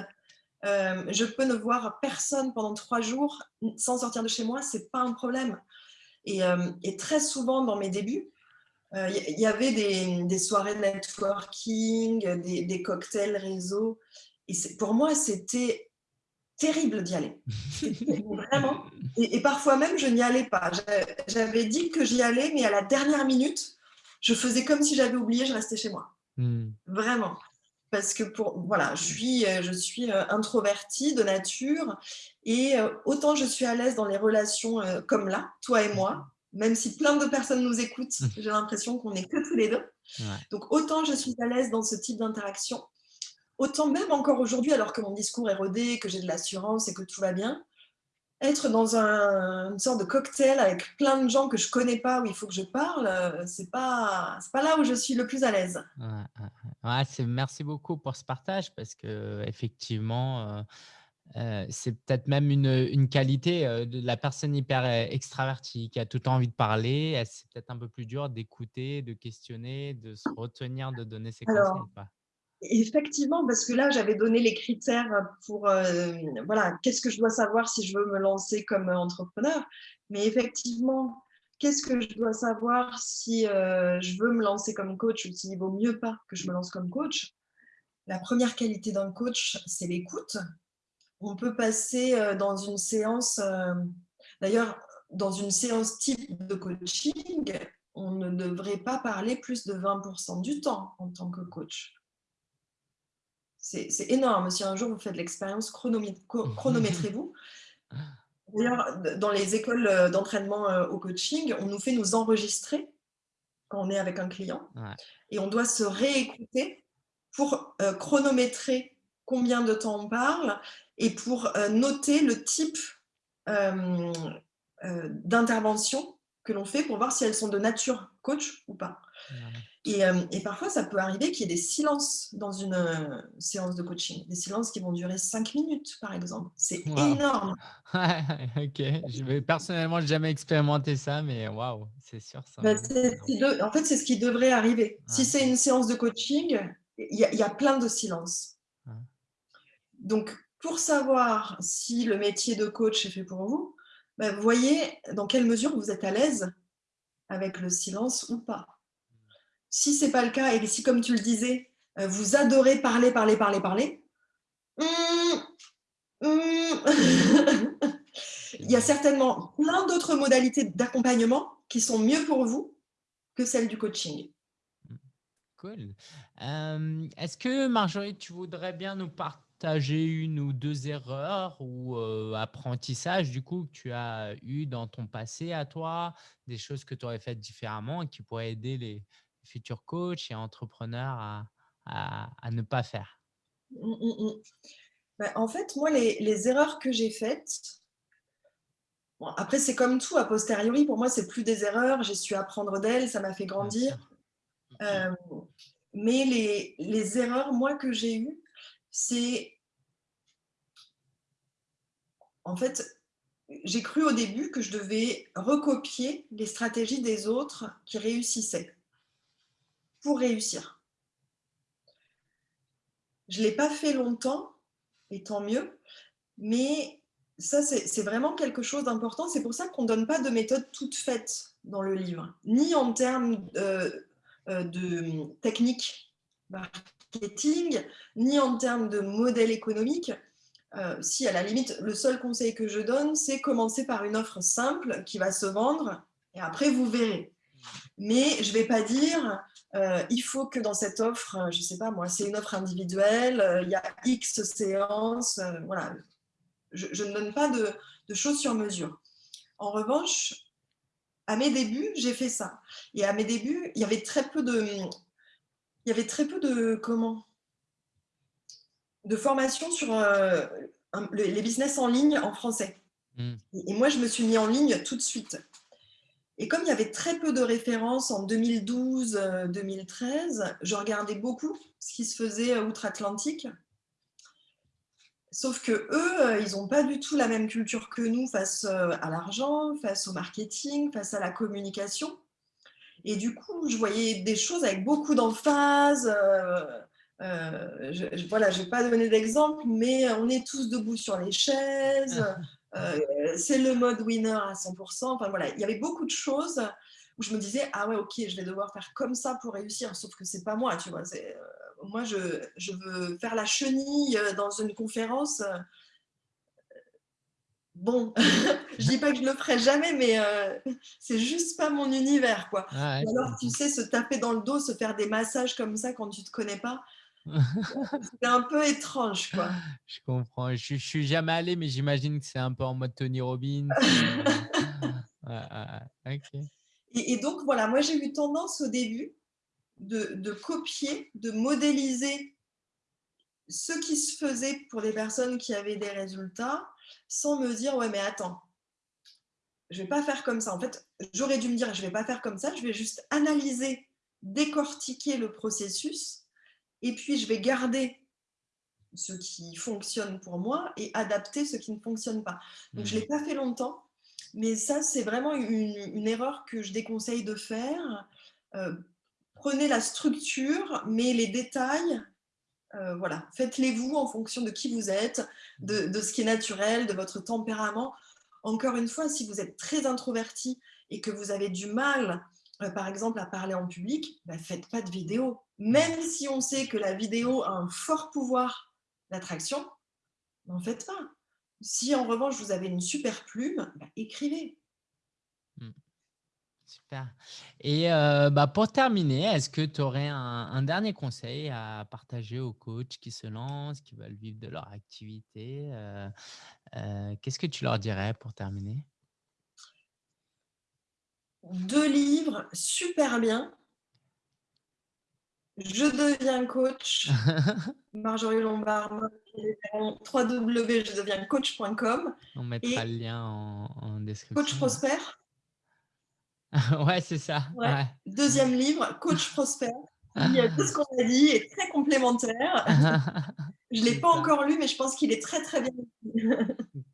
Euh, je peux ne voir personne pendant trois jours sans sortir de chez moi, c'est pas un problème. Et, euh, très souvent dans mes débuts, il y, avait des, soirées de networking, des, cocktails réseau. Et pour moi, c'était terrible d'y aller. Vraiment. Et, parfois même, je n'y allais pas. J'avais dit que j'y allais, mais à la dernière minute, je faisais comme si j'avais oublié, je restais chez moi. Hmm. Vraiment. Parce que pour, voilà, je suis, je suis euh, introvertie de nature et euh, autant je suis à l'aise dans les relations euh, comme là, toi et moi, même si plein de personnes nous écoutent, j'ai l'impression qu'on n'est que tous les deux. Donc, autant je suis à l'aise dans ce type d'interaction, autant même encore aujourd'hui, alors que mon discours est rodé, que j'ai de l'assurance et que tout va bien, être dans un, une sorte de cocktail avec plein de gens que je connais pas, où il faut que je parle, euh, c'est pas, pas là où je suis le plus à l'aise. Ouais, merci beaucoup pour ce partage parce que effectivement, euh, euh, c'est peut-être même une, une qualité de la personne hyper extravertie qui a tout envie de parler. C'est peut-être un peu plus dur d'écouter, de questionner, de se retenir, de donner ses conseils. Effectivement, parce que là, j'avais donné les critères pour, euh, voilà, qu'est-ce que je dois savoir si je veux me lancer comme entrepreneur. Mais effectivement, qu'est-ce que je dois savoir si euh, je veux me lancer comme coach ou s'il vaut mieux pas que je me lance comme coach? La première qualité d'un coach, c'est l'écoute. On peut passer euh, dans une séance, d'ailleurs, dans une séance type de coaching, on ne devrait pas parler plus de 20% du temps en tant que coach. C'est énorme. Si un jour vous faites l'expérience, chronométrez-vous. D'ailleurs, dans les écoles euh, d'entraînement euh, au coaching, on nous fait nous enregistrer quand on est avec un client. Et on doit se réécouter pour euh, chronométrer combien de temps on parle et pour noter le type d'intervention que l'on fait pour voir si elles sont de nature coach ou pas. Et, euh, et, parfois, ça peut arriver qu'il y ait des silences dans une euh, séance de coaching, des silences qui vont durer cinq minutes, par exemple. C'est énorme. ok, je vais personnellement jamais expérimenté ça, mais waouh, c'est sûr. Ça bah, en fait, c'est ce qui devrait arriver. Si c'est une séance de coaching, il y, y, a plein de silences. Donc, pour savoir si le métier de coach est fait pour vous, bah, voyez dans quelle mesure vous êtes à l'aise avec le silence ou pas. Si ce n'est pas le cas et si, comme tu le disais, euh, vous adorez parler, parler, parler, parler, hum, hum, il y a certainement plein d'autres modalités d'accompagnement qui sont mieux pour vous que celles du coaching. Cool. Euh, est-ce que Marjorie, tu voudrais bien nous partager partager une ou deux erreurs ou apprentissages du coup que tu as eu dans ton passé à toi, des choses que tu aurais faites différemment et qui pourraient aider les futurs coachs et entrepreneurs à, à, ne pas faire? Mmh, mmh, mmh. Bah, En fait, moi, les, les erreurs que j'ai faites, bon, après, c'est comme tout, a posteriori, pour moi, c'est plus des erreurs, j'ai su apprendre d'elles, ça m'a fait grandir. mais les, les erreurs, moi, que j'ai eues, c'est en fait, j'ai cru au début que je devais recopier les stratégies des autres qui réussissaient pour réussir. Je ne l'ai pas fait longtemps, et tant mieux, mais ça, c'est vraiment quelque chose d'important. C'est pour ça qu'on ne donne pas de méthode toute faite dans le livre, ni en termes euh, de technique ni en termes de modèle économique. Euh, si à la limite, le seul conseil que je donne, c'est commencer par une offre simple qui va se vendre et après vous verrez. Mais je ne vais pas dire, euh, il faut que dans cette offre, je ne sais pas moi, c'est une offre individuelle, euh, il y a X séances, voilà. Je, ne donne pas de choses sur mesure. En revanche, à mes débuts, j'ai fait ça. Et à mes débuts, il y avait très peu de, il y avait très peu de, comment? De formation sur euh, les business en ligne en français. Hmm. Et moi, je me suis mis en ligne tout de suite. Et comme il y avait très peu de références en 2012-2013, euh, je regardais beaucoup ce qui se faisait outre-Atlantique. Sauf que eux, ils n'ont pas du tout la même culture que nous face euh, à l'argent, face au marketing, face à la communication. Et du coup, je voyais des choses avec beaucoup d'emphase. Euh, euh, je, voilà, je vais pas donner d'exemple, mais on est tous debout sur les chaises. Euh, c'est le mode winner à 100%. Enfin voilà, il y avait beaucoup de choses où je me disais ah ouais ok, je vais devoir faire comme ça pour réussir. Sauf que c'est pas moi, tu vois. moi, je, je, veux faire la chenille dans une conférence bon, je dis pas que je le ferai jamais, mais euh, c'est juste pas mon univers, quoi. Ah alors, tu sais, se taper dans le dos, se faire des massages comme ça quand tu te connais pas, c'est un peu étrange, quoi. Je comprends. Je, je suis jamais allé, mais j'imagine que c'est un peu en mode Tony Robbins. et, donc, voilà, moi, j'ai eu tendance au début de, de copier, de modéliser ce qui se faisait pour des personnes qui avaient des résultats sans me dire, ouais, mais attends, je vais pas faire comme ça. En fait, j'aurais dû me dire, je vais pas faire comme ça, je vais juste analyser, décortiquer le processus, et puis je vais garder ce qui fonctionne pour moi et adapter ce qui ne fonctionne pas. Donc, je ne l'ai mmh. pas fait longtemps, mais ça, c'est vraiment une, erreur que je déconseille de faire. Euh, prenez la structure, mais les détails, euh, voilà, faites-les vous en fonction de qui vous êtes, de, ce qui est naturel, de votre tempérament. Encore une fois, si vous êtes très introverti et que vous avez du mal, euh, par exemple, à parler en public, bah, faites pas de vidéo. Même si on sait que la vidéo a un fort pouvoir d'attraction, n'en faites pas. Si en revanche vous avez une super plume, bah, écrivez. Super. Et bah, pour terminer, est-ce que tu aurais un, dernier conseil à partager aux coachs qui se lancent, qui veulent vivre de leur activité Qu'est-ce que tu leur dirais pour terminer? Deux livres super bien. Je deviens coach. Marjorie Lombard, www.jedevienscoach.com. On mettra le lien en, en description. Coach Prosper ouais, c'est ça. Deuxième livre, Coach Prosper. tout ce qu'on a dit est très complémentaire. je ne l'ai pas encore lu, mais je pense qu'il est très, très bien.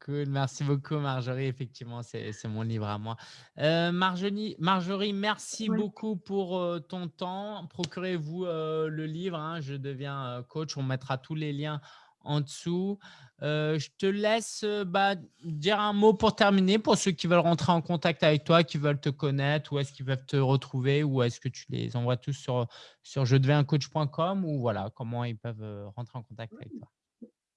cool, merci beaucoup Marjorie. Effectivement, c'est mon livre à moi. Euh, Marjorie, Marjorie, merci beaucoup pour euh, ton temps. Procurez-vous euh, le livre, hein. Je deviens coach. On mettra tous les liens en dessous. Euh, je te laisse euh, bah, dire un mot pour terminer pour ceux qui veulent rentrer en contact avec toi, qui veulent te connaître, où est-ce qu'ils peuvent te retrouver, ou est-ce que tu les envoies tous sur, sur je deviens coach.com ou voilà, comment ils peuvent euh, rentrer en contact avec toi.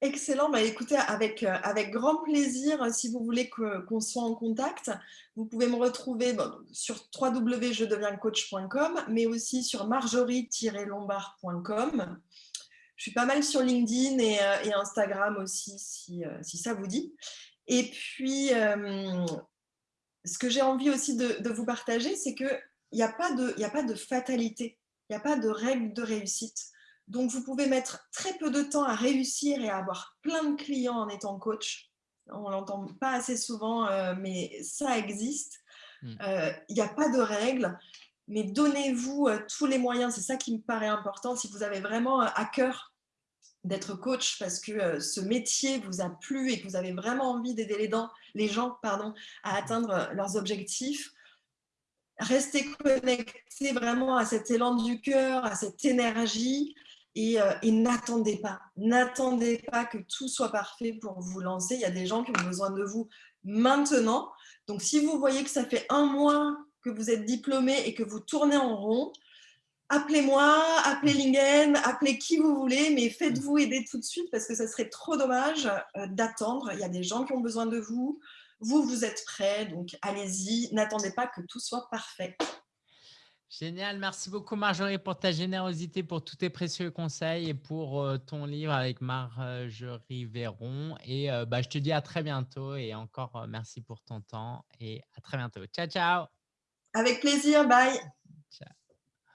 Excellent. Bah, écoutez, avec, avec grand plaisir, si vous voulez qu'on soit en contact, vous pouvez me retrouver sur www.jedevienscoach.com, mais aussi sur marjorie-lombard.com. Je suis pas mal sur LinkedIn et, euh, Instagram aussi, euh, si, ça vous dit. Et puis, euh, ce que j'ai envie aussi de, vous partager, c'est qu'il n'y a, pas de, a pas de fatalité, il n'y a pas de règle de réussite. Donc, vous pouvez mettre très peu de temps à réussir et à avoir plein de clients en étant coach. On ne l'entend pas assez souvent, mais ça existe. Mmh. Il n'y a pas de règle mais donnez-vous euh, tous les moyens, c'est ça qui me paraît important, si vous avez vraiment euh, à cœur d'être coach parce que euh, ce métier vous a plu et que vous avez vraiment envie d'aider les, gens pardon, à atteindre leurs objectifs, restez connectés vraiment à cet élan du cœur, à cette énergie et, et n'attendez pas. N'attendez pas que tout soit parfait pour vous lancer. Il y a des gens qui ont besoin de vous maintenant. Donc, si vous voyez que ça fait un mois que vous êtes diplômé et que vous tournez en rond, appelez-moi, appelez Lingen, appelez qui vous voulez, mais faites-vous aider tout de suite parce que ça serait trop dommage euh, d'attendre. Il y a des gens qui ont besoin de vous. Vous, vous êtes prêts, donc allez-y. N'attendez pas que tout soit parfait. Génial. Merci beaucoup, Marjorie, pour ta générosité, pour tous tes précieux conseils et pour euh, ton livre avec Marjorie Véron. Et euh, bah, je te dis à très bientôt et encore merci pour ton temps et à très bientôt. Ciao, ciao. Avec plaisir, bye.